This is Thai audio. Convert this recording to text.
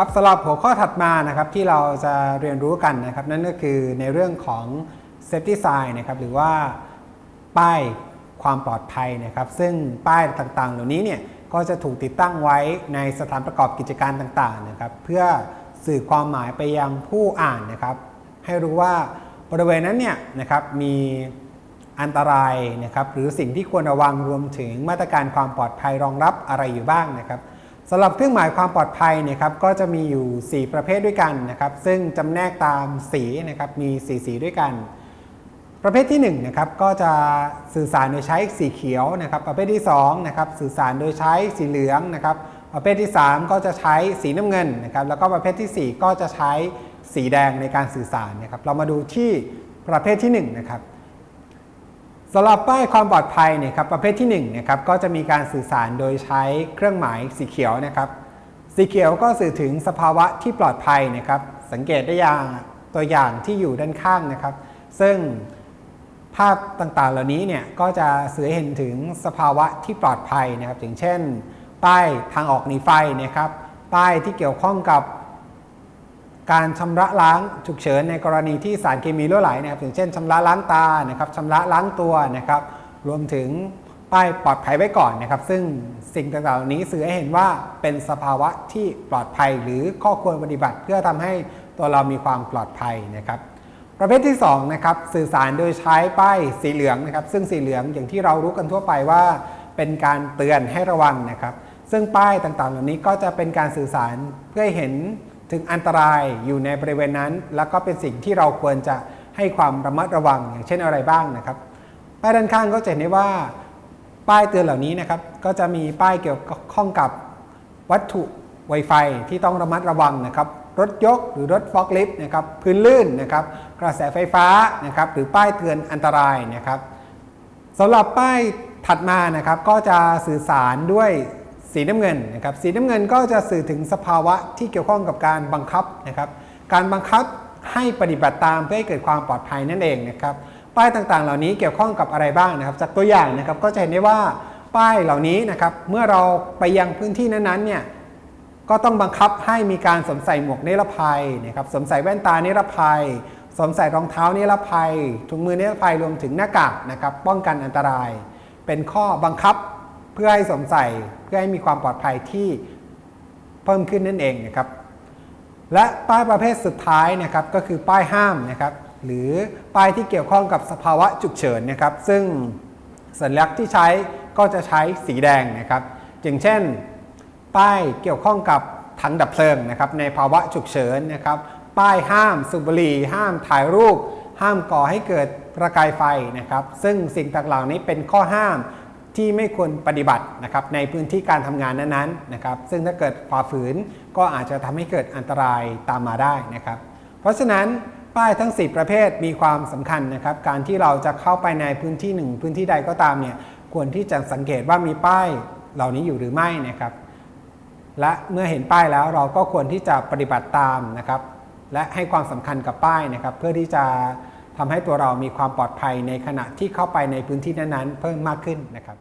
ครับสำหรับหัวข้อถัดมานะครับที่เราจะเรียนรู้กันนะครับ นั่นก็คือในเรื่องของ safety sign นะครับหรือว่าป้ายความปลอดภัยนะครับ ซึ่งป้ายต่างๆ เหล่านี้เนี่ยก็จะถูกติดตั้งไว้ในสถานประกอบกิจการต่างๆนะครับ เพื่อสื่อความหมายไปยังผู้อ่านนะครับ ให้รู้ว่าบริเวณนั้นเนี่ยนะครับมีอันตรายนะครับ หรือสิ่งที่ควรระวังรวมถึงมาตรการความปลอดภัยรองรับอะไรอยู่บ้างนะครับ สำหรับเครื่องหมายความปลอดภัยเนี่ยครับก็จะมีอยู่ 4 ประเภทด้วยกันนะครับ ซึ่งจำแนกตามสีนะครับมี 4 สีด้วยกัน ประเภทที่1นะครับก็จะสื่อสารโดยใช้สีเขียวนะครับ ประเภทที่2นะครับสื่อสารโดยใช้สีเหลืองนะครับ ประเภทที่ 3 ก็จะใช้สีน้ำเงินนะครับ แล้วก็ประเภทที่ 4 ก็จะใช้สีแดงในการสื่อสารนะครับ เรามาดูที่ประเภทที่1นะครับ สำหรับป้ายความปลอดภัยเนี่ยครับประเภทที่1นะครับก็จะมีการสื่อสารโดยใช้เครื่องหมายสีเขียวนะครับสีเขียวก็สื่อถึงสภาวะที่ปลอดภัยนะครับ สังเกตได้อย่างตัวอย่างที่อยู่ด้านข้างนะครับ ซึ่งภาพต่างๆ เหล่านี้เนี่ยก็จะสื่อเห็นถึงสภาวะที่ปลอดภัยนะครับอย่างเช่น ป้ายทางออกหนีไฟนะครับ ป้ายที่เกี่ยวข้องกับ การชำระล้างฉุกเฉินในกรณีที่สารเคมีรั่วไหลนะครับอย่างเช่นชำระล้างตานะครับชำระล้างตัวนะครับ รวมถึงป้ายปลอดภัยไว้ก่อนนะครับ ซึ่งสิ่งต่างๆเหล่านี้สื่อให้เห็นว่าเป็นสภาวะที่ปลอดภัยหรือข้อควรปฏิบัติ เพื่อทำให้ตัวเรามีความปลอดภัยนะครับ ประเภทที่2นะครับสื่อสารโดยใช้ป้ายสีเหลืองนะครับ ซึ่งสีเหลืองอย่างที่เรารู้กันทั่วไปว่า เป็นการเตือนให้ระวังนะครับ ซึ่งป้ายต่างๆ เหล่านี้ก็จะเป็นการสื่อสารเพื่อให้เห็น ถึงอันตรายอยู่ในบริเวณนั้น แล้วก็เป็นสิ่งที่เราควรจะให้ความระมัดระวังอย่างเช่นอะไรบ้างนะครับป้ายด้านข้างก็จะเห็นได้ว่าป้ายเตือนเหล่านี้นะครับ ก็จะมีป้ายเกี่ยวข้องกับวัตถุ Wi-Fi ที่ต้องระมัดระวังนะครับรถยกหรือรถฟอกลิฟต์นะครับพื้นลื่นนะครับ กระแสไฟฟ้านะครับหรือป้ายเตือนอันตรายนะครับสำหรับป้ายถัดมานะครับก็จะสื่อสารด้วย สีน้ำเงินนะครับสีน้ำเงินก็จะสื่อถึงสภาวะที่เกี่ยวข้องกับการบังคับนะครับการบังคับให้ปฏิบัติตามเพื่อให้เกิดความปลอดภัยนั่นเองนะครับป้ายต่างๆ เหล่านี้เกี่ยวข้องกับอะไรบ้างนะครับ จากตัวอย่างนะครับก็จะเห็นได้ว่าป้ายเหล่านี้นะครับเมื่อเราไปยังพื้นที่นั้นๆเนี่ยก็ต้องบังคับให้มีการสวมใส่หมวกนิรภัยนะครับสวมใส่แว่นตานิรภัยสวมใส่รองเท้านิรภัยถุงมือนิรภัยรวมถึงหน้ากากนะครับป้องกันอันตราย เป็นข้อบังคับ เพื่อให้สวมใส่เพื่อให้มีความปลอดภัยที่เพิ่มขึ้นนั่นเองนะครับและป้ายประเภทสุดท้ายนะครับก็คือป้ายห้ามนะครับหรือป้ายที่เกี่ยวข้องกับสภาวะฉุกเฉินนะครับ ซึ่งสัญลักษณ์ที่ใช้ก็จะใช้สีแดงนะครับอย่างเช่น ป้ายเกี่ยวข้องกับถังดับเพลิงนะครับในภาวะฉุกเฉินนะครับป้ายห้ามสูบบุหรี่ห้ามถ่ายรูป ห้ามก่อให้เกิดประกายไฟนะครับ ซึ่งสิ่งต่างๆเหล่านี้เป็นข้อห้าม ที่ไม่ควรปฏิบัตินะครับในพื้นที่การทำงานนั้นๆนะครับซึ่งถ้าเกิดฝ่าฝืนก็อาจจะทำให้เกิดอันตรายตามมาได้นะครับ เพราะฉะนั้นป้ายทั้ง 4 ประเภทมีความสำคัญนะครับการที่เราจะเข้าไปในพื้นที่หนึ่งพื้นที่ใดก็ตามเนี่ยควรที่จะสังเกตว่ามีป้ายเหล่านี้อยู่หรือไม่นะครับ และเมื่อเห็นป้ายแล้วเราก็ควรที่จะปฏิบัติตามนะครับ และให้ความสำคัญกับป้ายนะครับ เพื่อที่จะทำให้ตัวเรามีความปลอดภัยในขณะที่เข้าไปในพื้นที่นั้นๆ เพิ่มมากขึ้นนะครับ